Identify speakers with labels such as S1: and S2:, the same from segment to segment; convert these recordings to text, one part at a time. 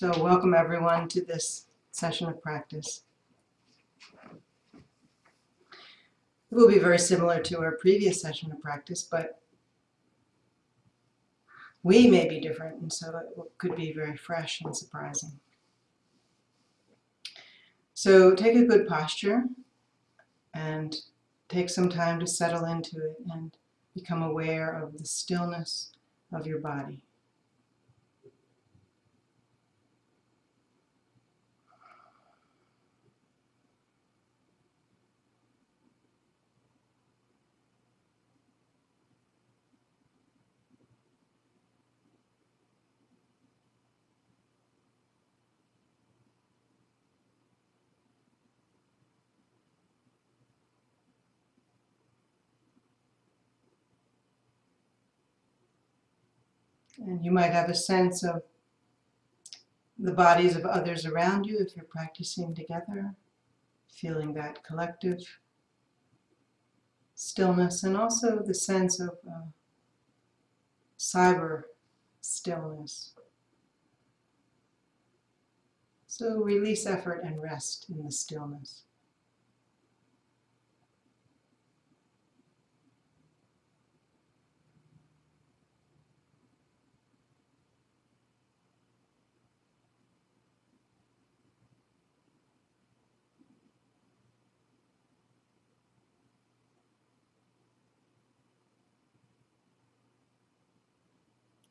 S1: So welcome everyone to this session of practice. It will be very similar to our previous session of practice, but we may be different and so it could be very fresh and surprising. So take a good posture and take some time to settle into it and become aware of the stillness of your body. You might have a sense of the bodies of others around you if you're practicing together, feeling that collective stillness and also the sense of uh, cyber stillness. So release effort and rest in the stillness.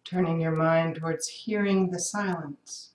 S1: Turning your mind towards hearing the silence.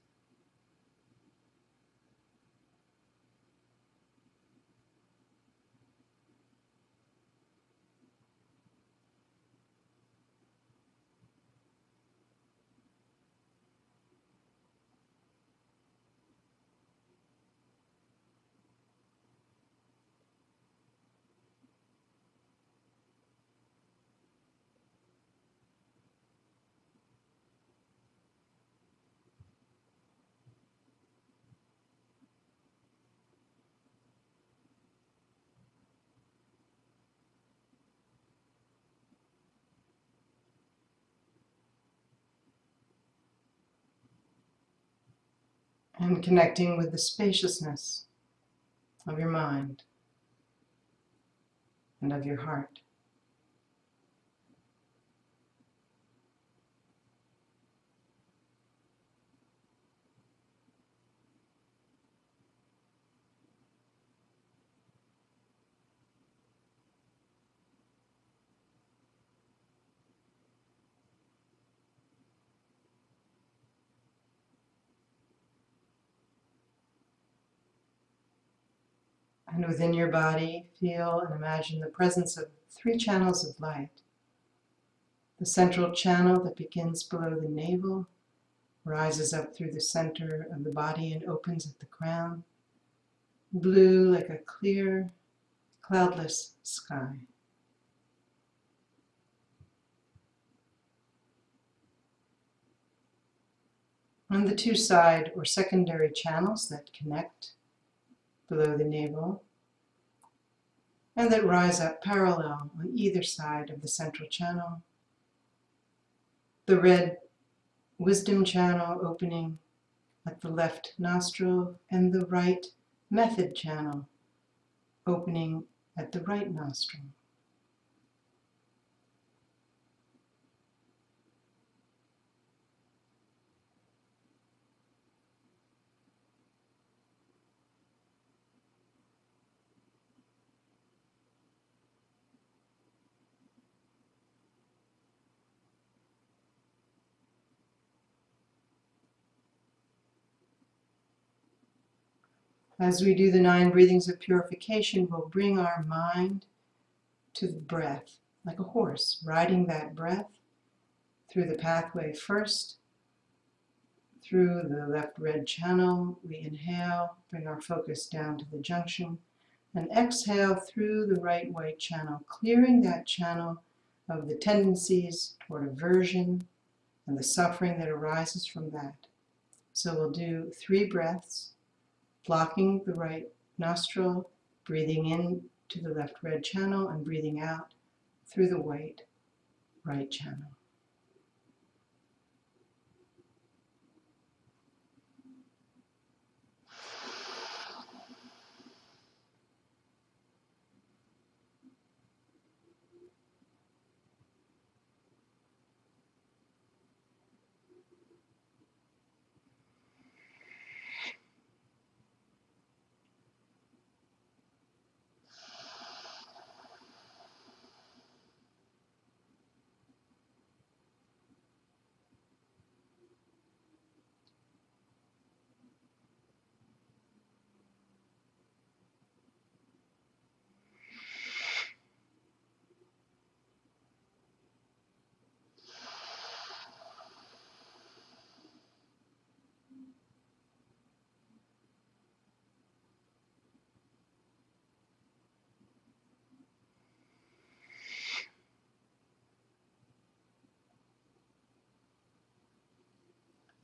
S1: And connecting with the spaciousness of your mind and of your heart. And within your body, feel and imagine the presence of three channels of light. The central channel that begins below the navel, rises up through the center of the body and opens at the crown. Blue like a clear, cloudless sky. And the two side or secondary channels that connect below the navel and that rise up parallel on either side of the central channel. The red wisdom channel opening at the left nostril and the right method channel opening at the right nostril. As we do the nine breathings of purification, we'll bring our mind to the breath, like a horse, riding that breath through the pathway first, through the left red channel. We inhale, bring our focus down to the junction, and exhale through the right white channel, clearing that channel of the tendencies toward aversion and the suffering that arises from that. So we'll do three breaths blocking the right nostril, breathing in to the left red channel and breathing out through the white right channel.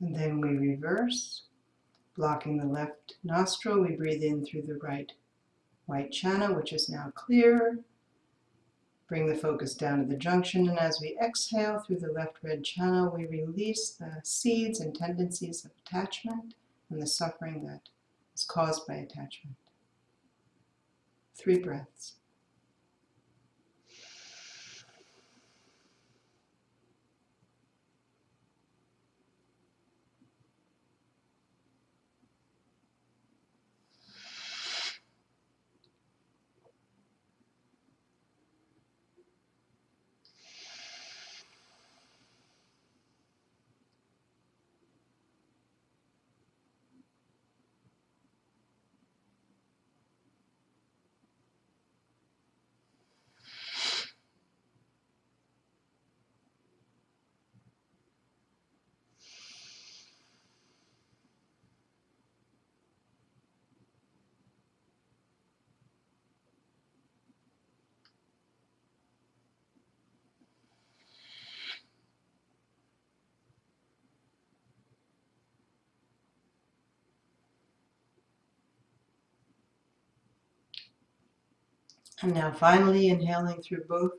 S1: And then we reverse, blocking the left nostril. We breathe in through the right white channel, which is now clear. Bring the focus down to the junction, and as we exhale through the left red channel, we release the seeds and tendencies of attachment and the suffering that is caused by attachment. Three breaths. And now finally inhaling through both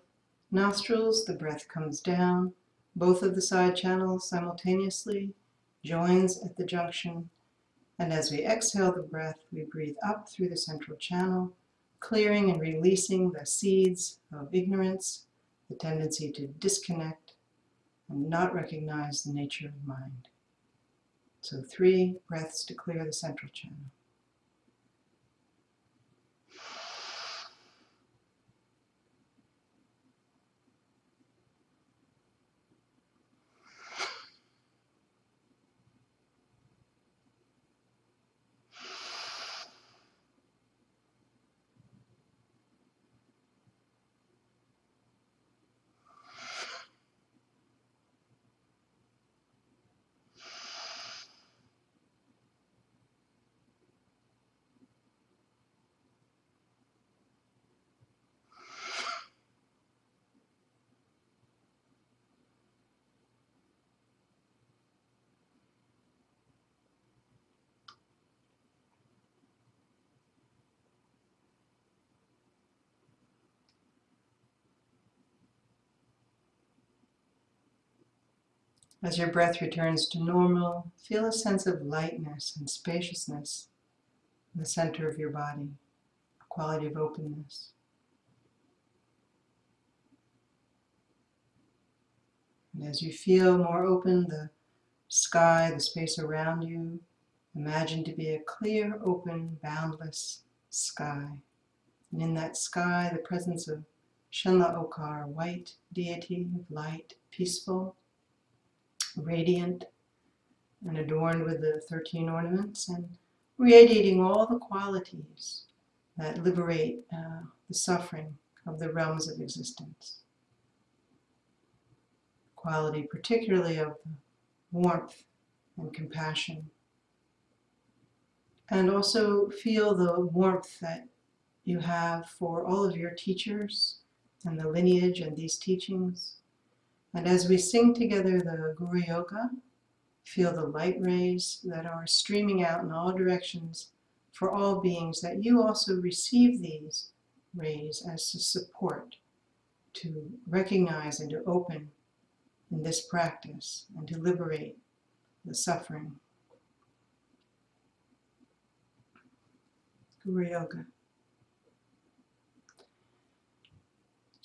S1: nostrils, the breath comes down, both of the side channels simultaneously, joins at the junction, and as we exhale the breath, we breathe up through the central channel, clearing and releasing the seeds of ignorance, the tendency to disconnect and not recognize the nature of mind. So three breaths to clear the central channel. As your breath returns to normal, feel a sense of lightness and spaciousness in the center of your body, a quality of openness. And as you feel more open, the sky, the space around you, imagine to be a clear, open, boundless sky. And in that sky, the presence of Shenla Okar, white deity of light, peaceful, radiant and adorned with the 13 ornaments and radiating all the qualities that liberate uh, the suffering of the realms of existence. Quality particularly of warmth and compassion. And also feel the warmth that you have for all of your teachers and the lineage and these teachings. And as we sing together the Guru Yoga, feel the light rays that are streaming out in all directions for all beings, that you also receive these rays as a support to recognize and to open in this practice and to liberate the suffering. Guru Yoga.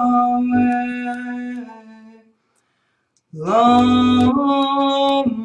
S1: Amen. Amen.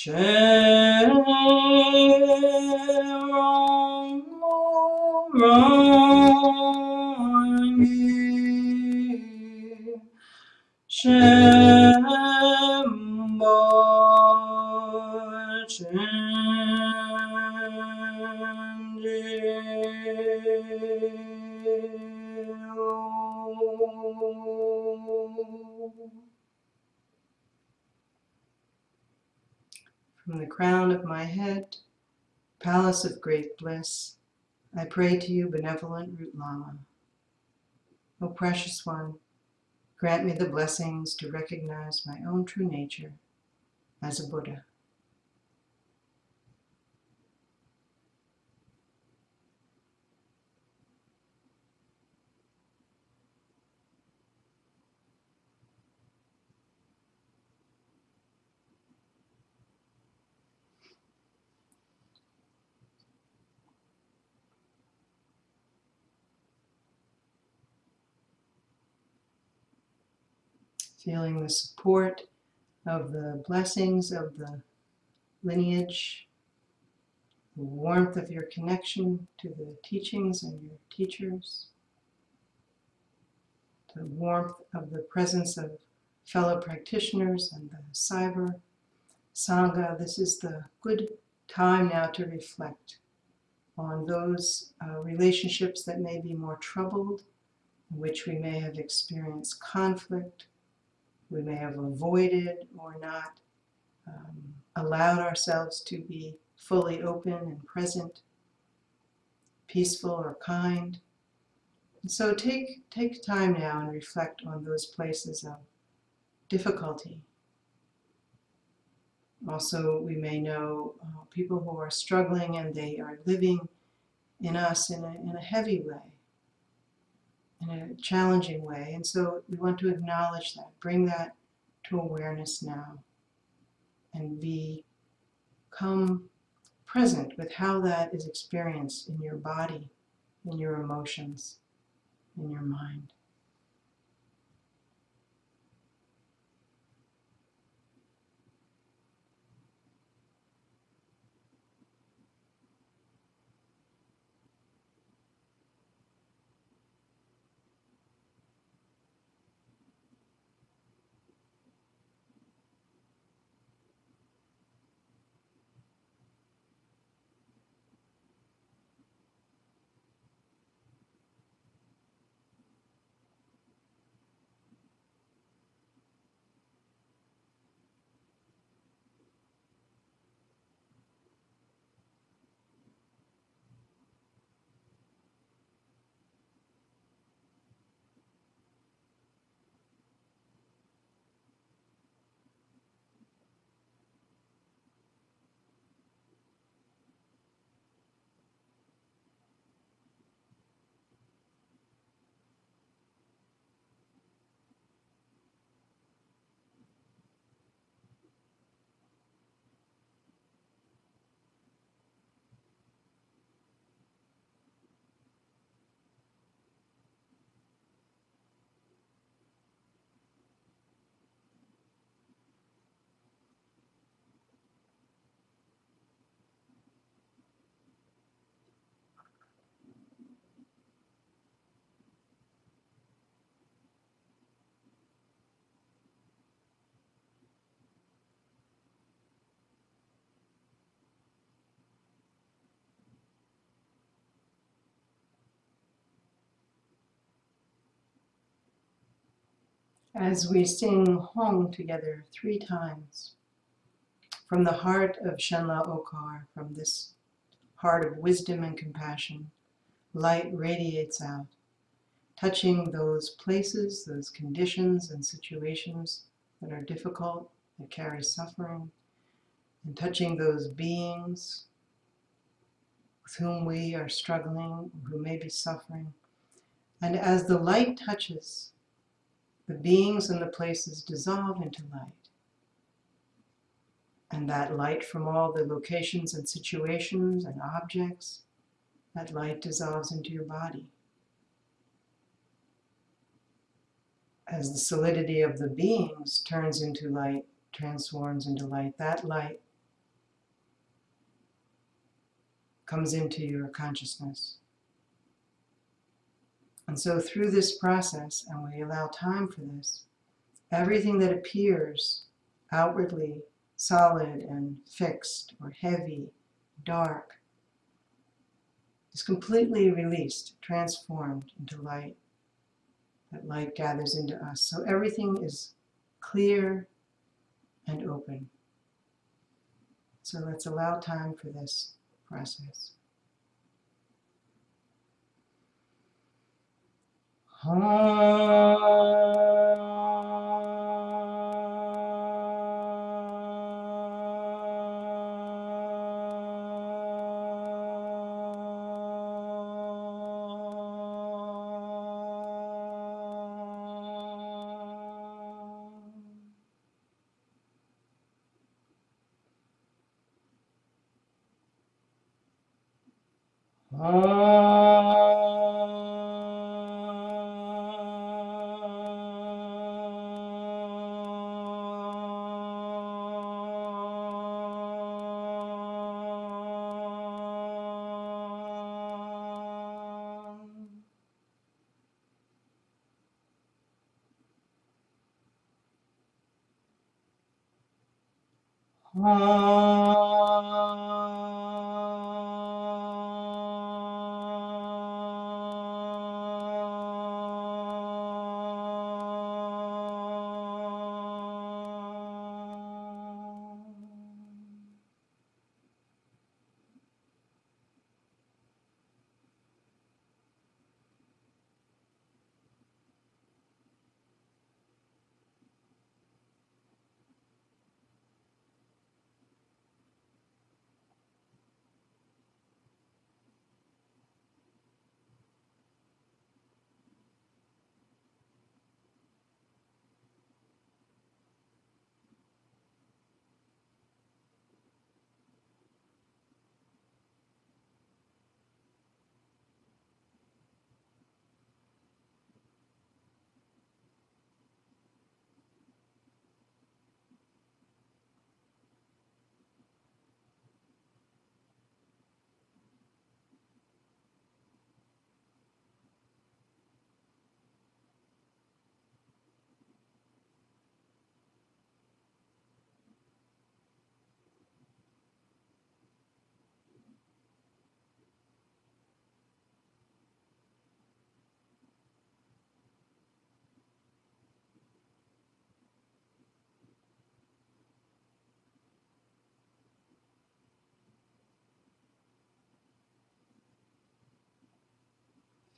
S1: Cherongi Shembo Chenji From the crown of my head, palace of great bliss, I pray to you, benevolent Root Lama. O precious one, grant me the blessings to recognize my own true nature as a Buddha. Feeling the support of the blessings of the lineage, the warmth of your connection to the teachings and your teachers, the warmth of the presence of fellow practitioners and the cyber Sangha. This is the good time now to reflect on those uh, relationships that may be more troubled, in which we may have experienced conflict, we may have avoided or not um, allowed ourselves to be fully open and present, peaceful or kind. And so take, take time now and reflect on those places of difficulty. Also, we may know uh, people who are struggling and they are living in us in a, in a heavy way in a challenging way. And so we want to acknowledge that, bring that to awareness now, and become present with how that is experienced in your body, in your emotions, in your mind. As we sing Hong together three times from the heart of Shenla Okar, from this heart of wisdom and compassion, light radiates out, touching those places, those conditions and situations that are difficult, that carry suffering, and touching those beings with whom we are struggling, who may be suffering. And as the light touches, the beings and the places dissolve into light. And that light from all the locations and situations and objects that light dissolves into your body. As the solidity of the beings turns into light, transforms into light, that light comes into your consciousness. And so, through this process, and we allow time for this, everything that appears outwardly solid and fixed or heavy, dark, is completely released, transformed into light. That light gathers into us. So everything is clear and open. So let's allow time for this process. Ha.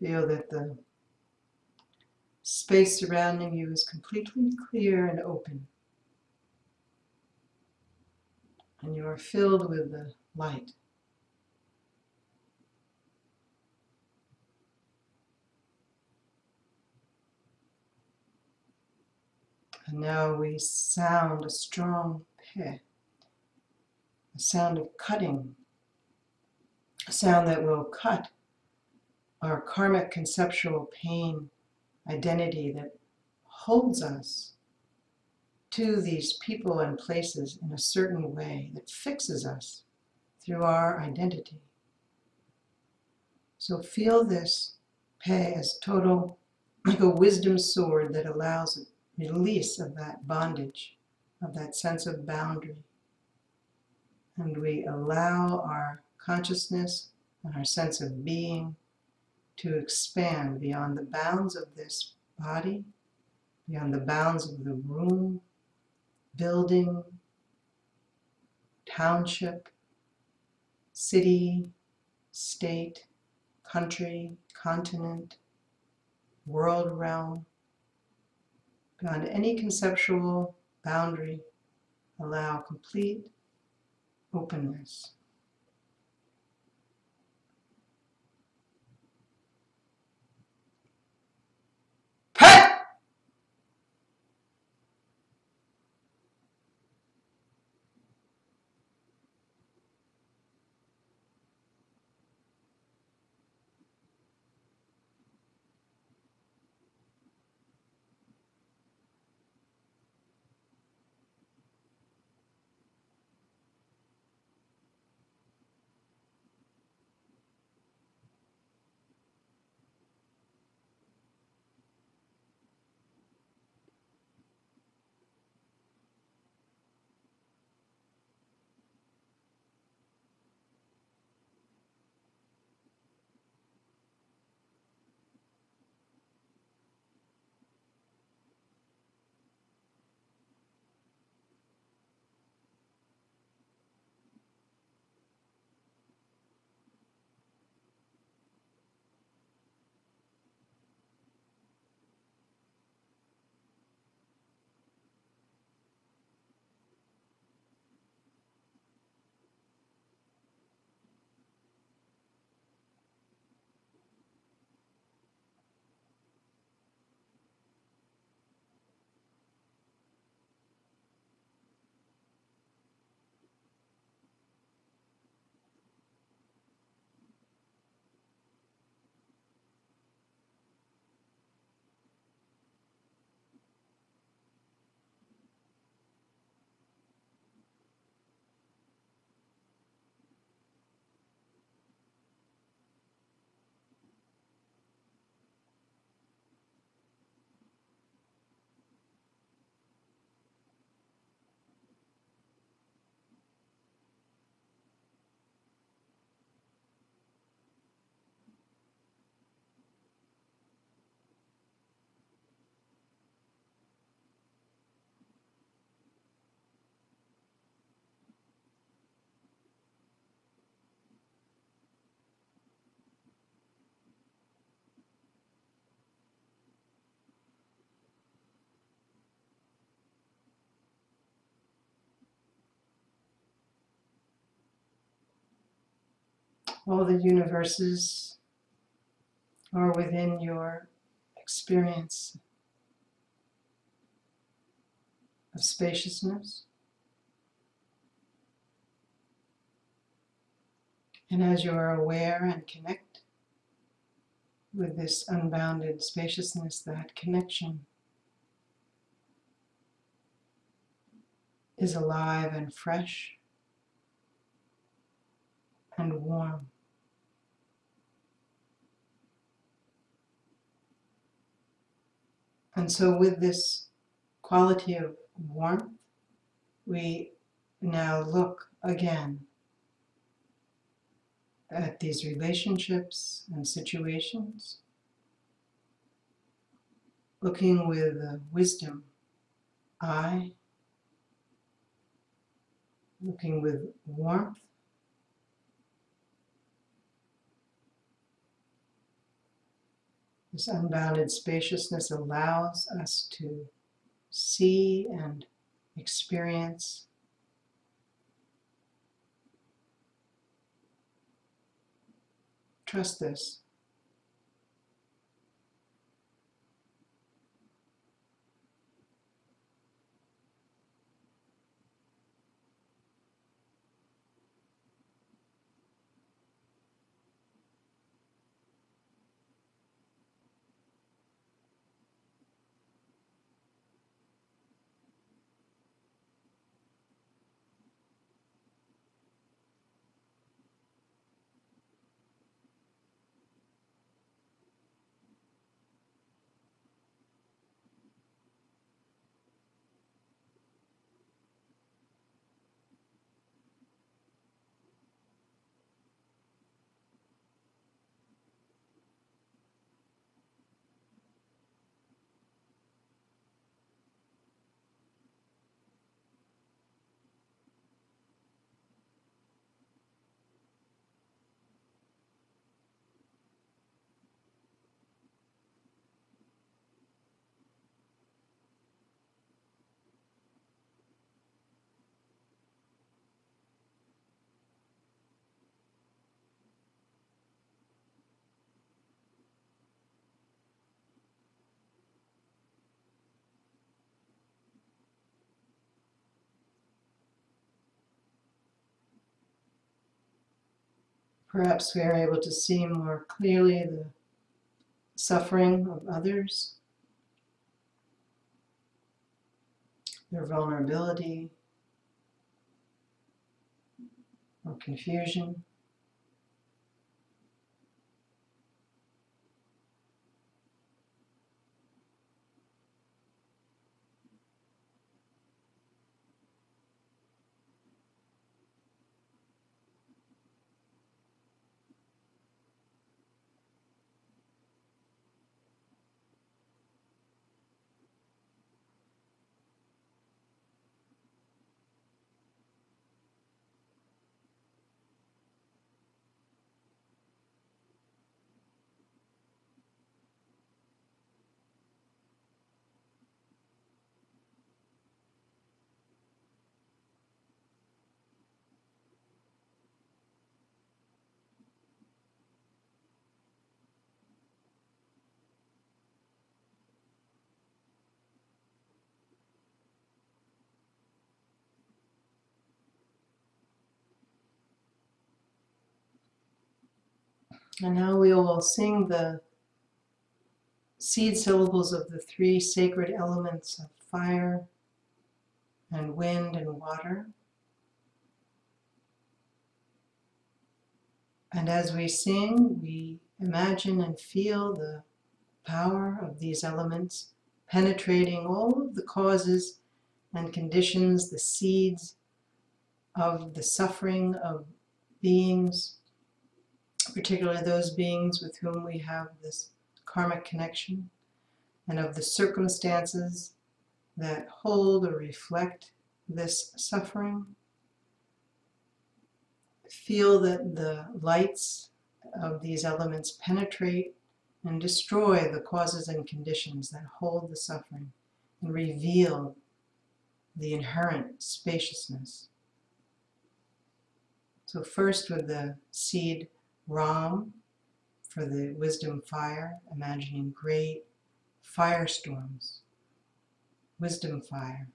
S1: Feel that the space surrounding you is completely clear and open. And you are filled with the light. And now we sound a strong pe, a sound of cutting, a sound that will cut our karmic conceptual pain identity that holds us to these people and places in a certain way that fixes us through our identity. So feel this pay as total, like a wisdom sword that allows release of that bondage, of that sense of boundary. And we allow our consciousness and our sense of being to expand beyond the bounds of this body, beyond the bounds of the room, building, township, city, state, country, continent, world realm, beyond any conceptual boundary, allow complete openness. All the universes are within your experience of spaciousness. And as you are aware and connect with this unbounded spaciousness, that connection is alive and fresh and warm. And so, with this quality of warmth, we now look again at these relationships and situations, looking with wisdom eye, looking with warmth. This unbounded spaciousness allows us to see and experience Trust this. Perhaps we are able to see more clearly the suffering of others, their vulnerability or confusion. And now we will sing the seed syllables of the three sacred elements of fire and wind and water. And as we sing, we imagine and feel the power of these elements penetrating all of the causes and conditions, the seeds of the suffering of beings particularly those beings with whom we have this karmic connection, and of the circumstances that hold or reflect this suffering. Feel that the lights of these elements penetrate and destroy the causes and conditions that hold the suffering and reveal the inherent spaciousness. So first with the seed Ram for the wisdom fire, imagining great firestorms, wisdom fire.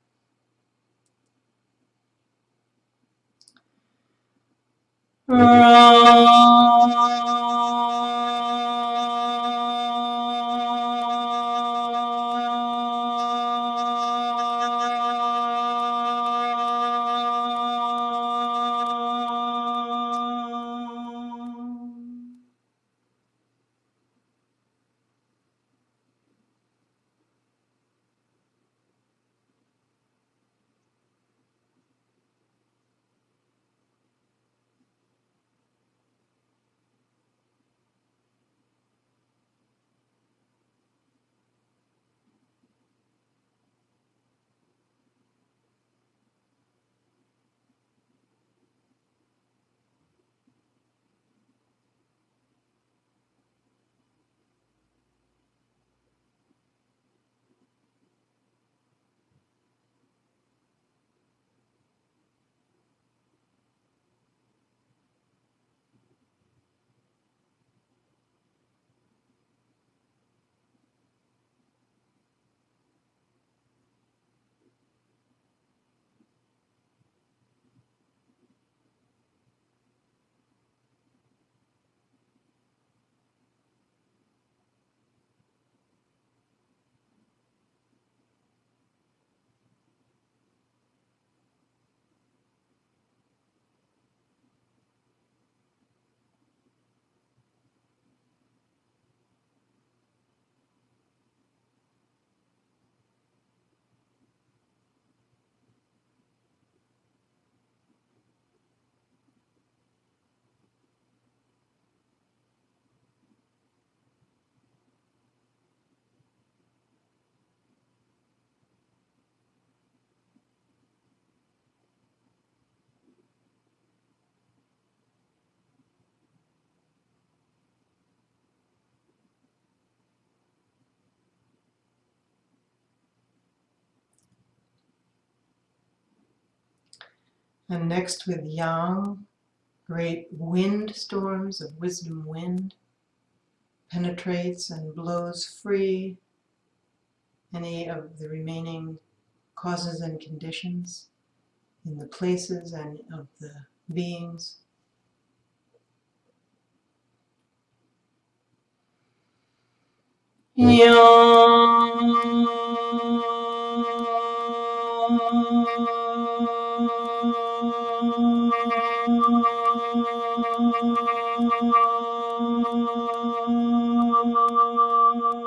S1: And next with Yam, great wind storms of wisdom wind penetrates and blows free any of the remaining causes and conditions in the places and of the beings. Thank you.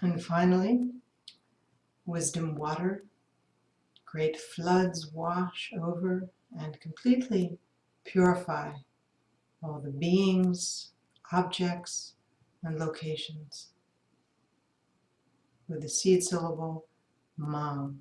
S1: And finally, wisdom water. Great floods wash over and completely purify all the beings, objects, and locations with the seed syllable Mam.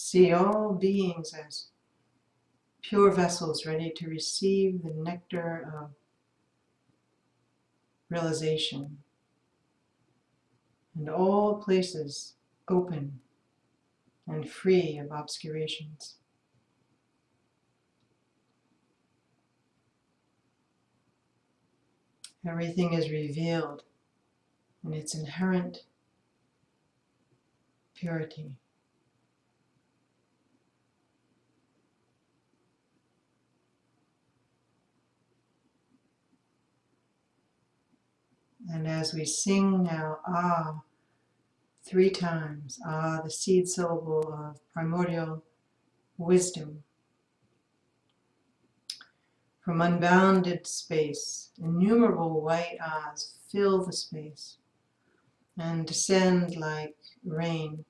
S1: See all beings as pure vessels ready to receive the nectar of realization, and all places open and free of obscurations. Everything is revealed in its inherent purity. And as we sing now, ah, three times, ah, the seed syllable of primordial wisdom, from unbounded space, innumerable white ahs fill the space and descend like rain.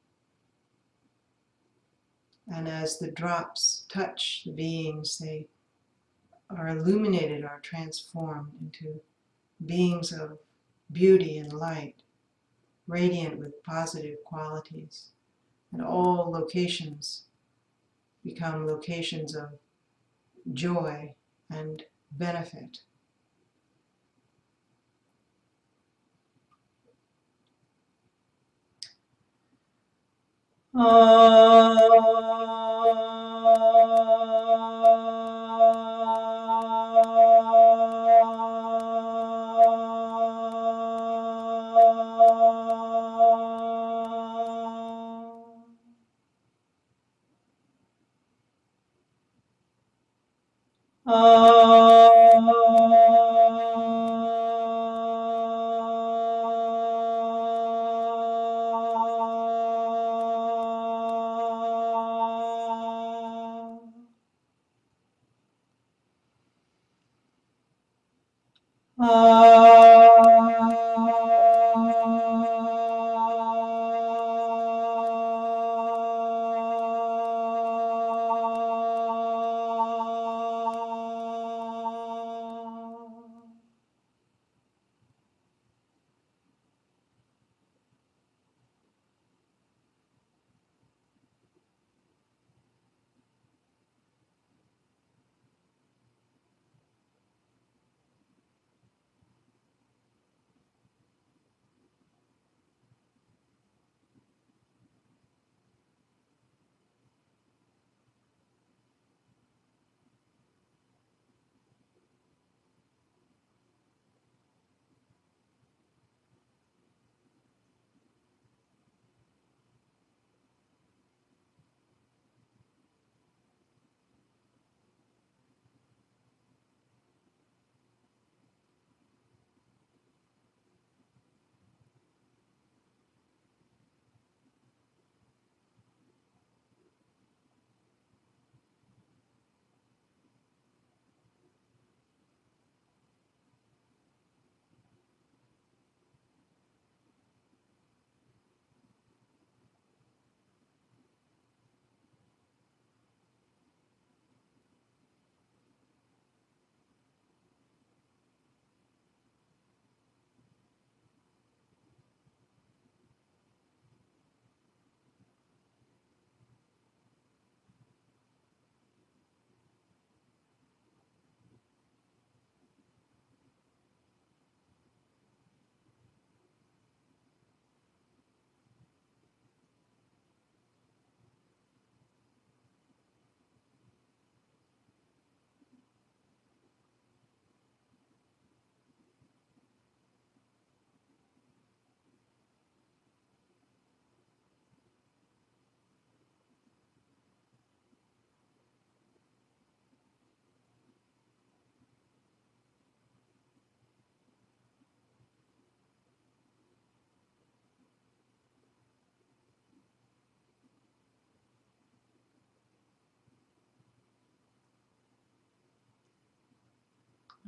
S1: And as the drops touch the beings, they are illuminated, are transformed into beings of beauty and light, radiant with positive qualities. And all locations become locations of joy and benefit. Oh.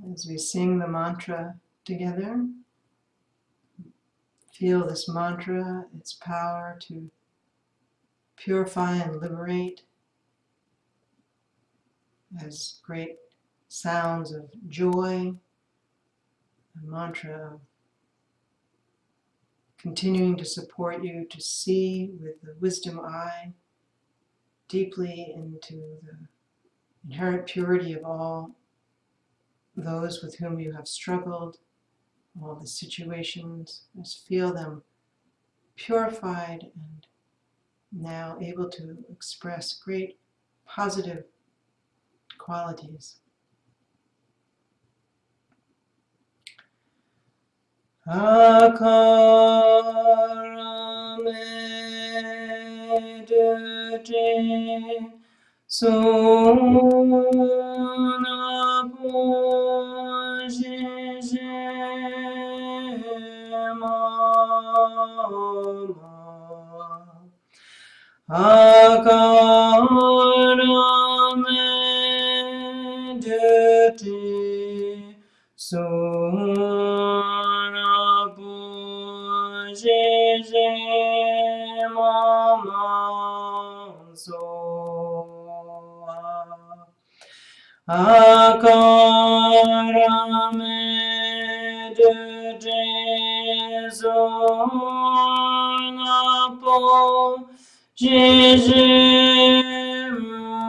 S1: As we sing the mantra together, feel this mantra, its power to purify and liberate as great sounds of joy, a mantra of continuing to support you to see with the wisdom eye deeply into the inherent purity of all those with whom you have struggled, all the situations. Just feel them purified and now able to express great positive qualities. Akaramedute Sona Akaramedute Sona Akaramedute Sona Po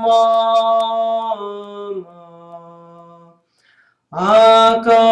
S1: Mama. Akaramedite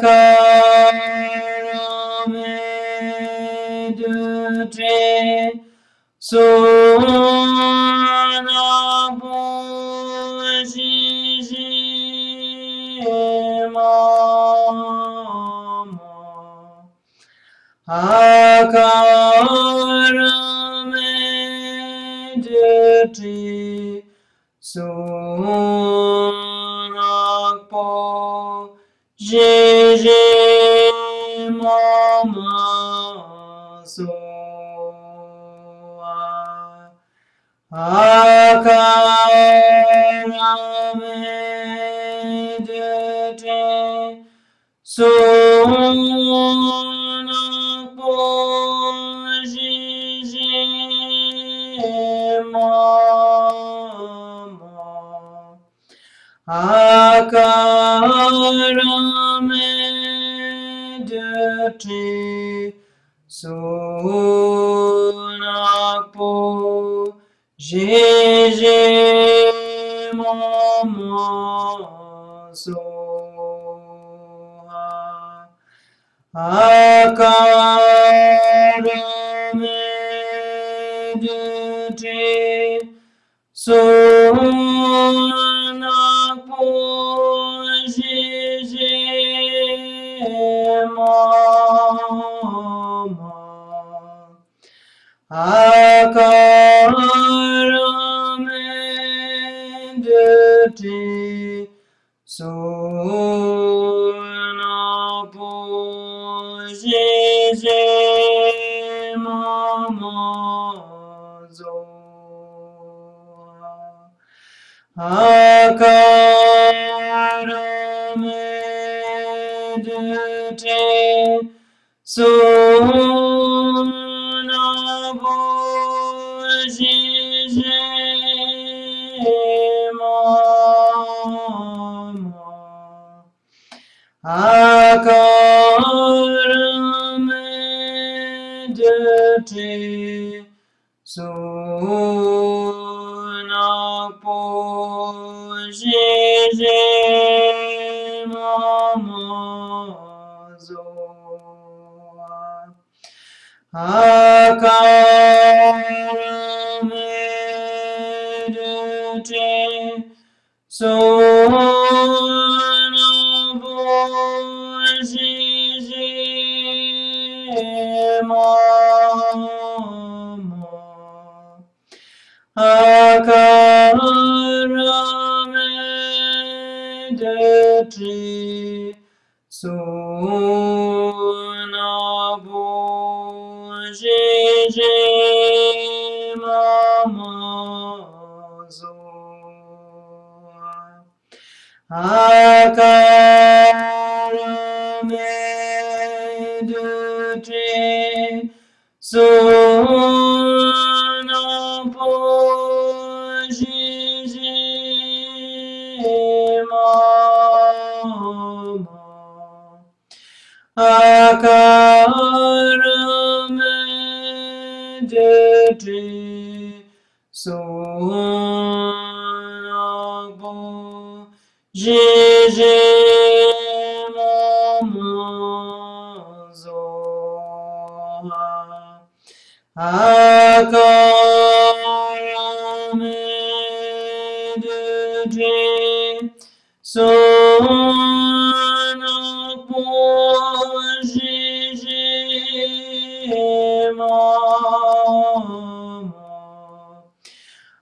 S1: Karamedre Sona Mama
S2: Jiji Sunakpo Jiji Mama Akaramedite Sunakpo Jiji Mama Soha Akaramedite Sunakpo Jiji Mama Zoa Akaramedite Akaramedite Sunakpo Jiji Mama Zoa Akaramedite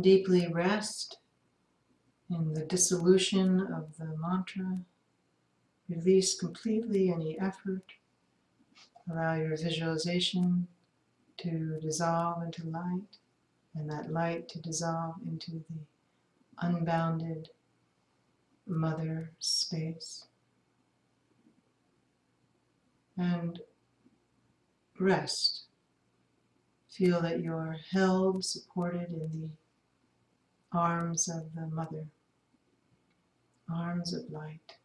S1: Deeply rest in the dissolution of the mantra. Release completely any effort. Allow your visualization to dissolve into light, and that light to dissolve into the unbounded mother space. And rest Feel that you're held, supported in the arms of the Mother, arms of light.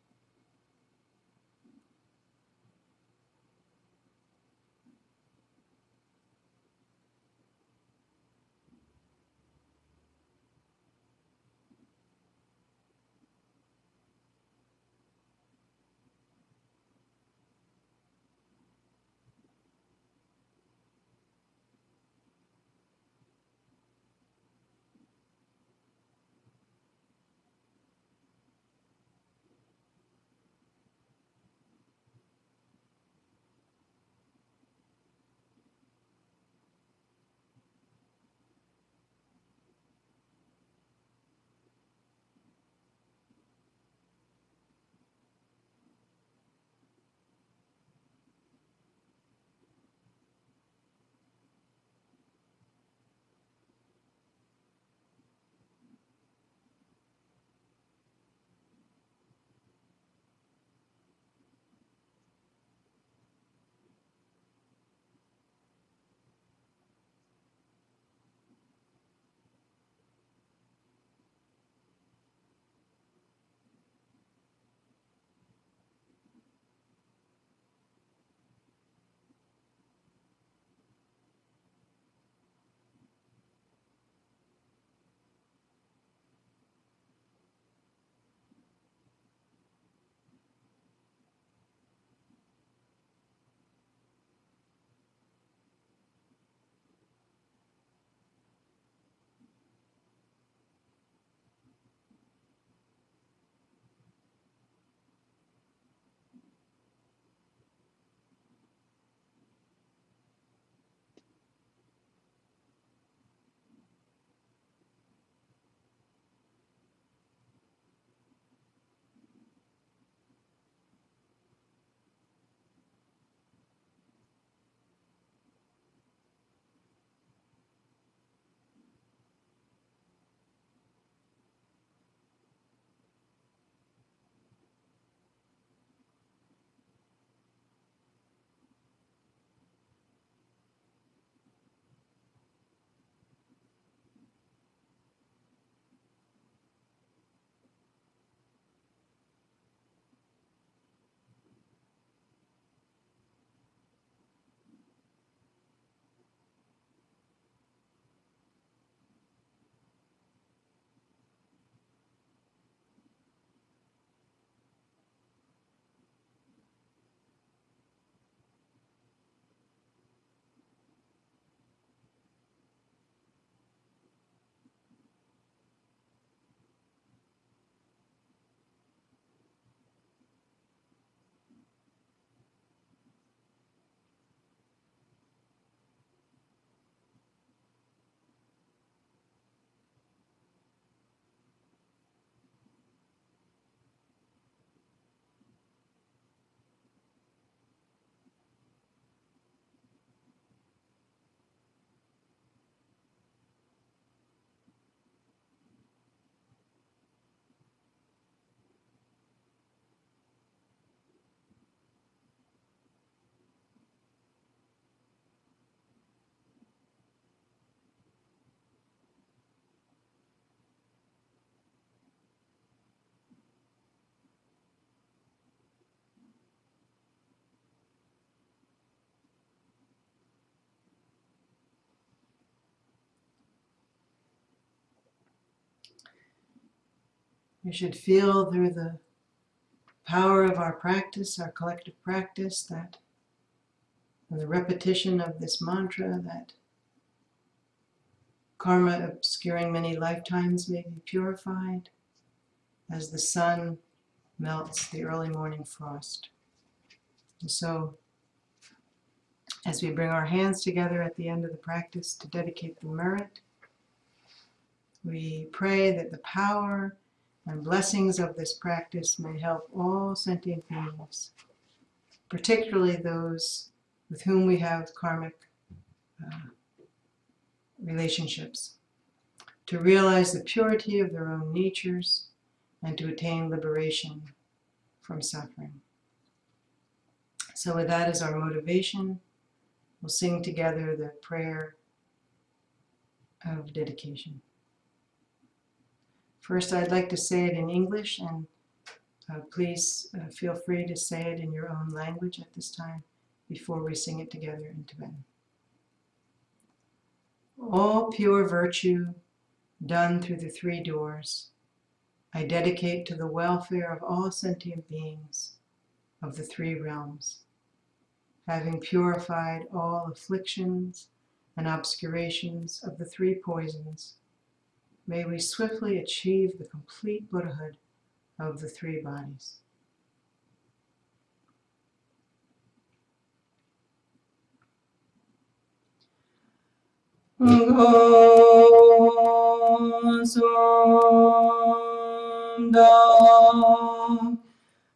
S1: We should feel through the power of our practice, our collective practice, that the repetition of this mantra that karma obscuring many lifetimes may be purified as the sun melts the early morning frost. And so, as we bring our hands together at the end of the practice to dedicate the merit, we pray that the power and blessings of this practice may help all sentient beings, particularly those with whom we have karmic uh, relationships, to realize the purity of their own natures and to attain liberation from suffering. So with that as our motivation, we'll sing together the prayer of dedication. First, I'd like to say it in English, and uh, please uh, feel free to say it in your own language at this time before we sing it together in Tibetan. All pure virtue done through the three doors, I dedicate to the welfare of all sentient beings of the three realms, having purified all afflictions and obscurations of the three poisons. May we swiftly achieve the complete Buddhahood of the three bodies.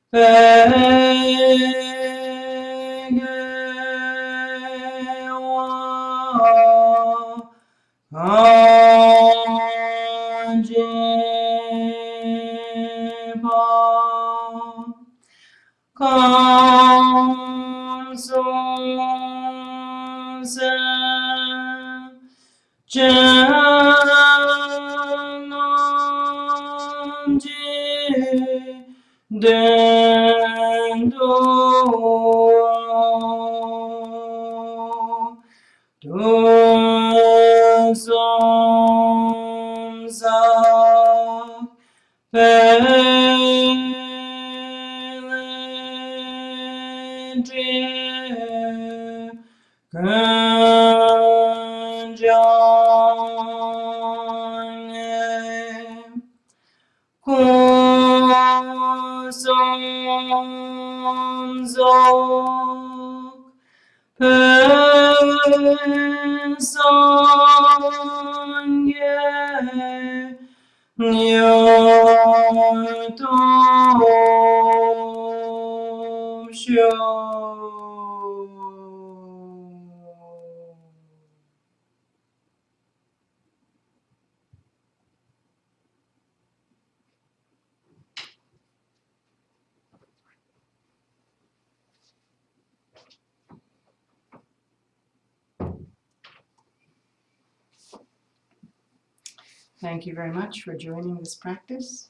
S1: Pegewa very much for joining this practice.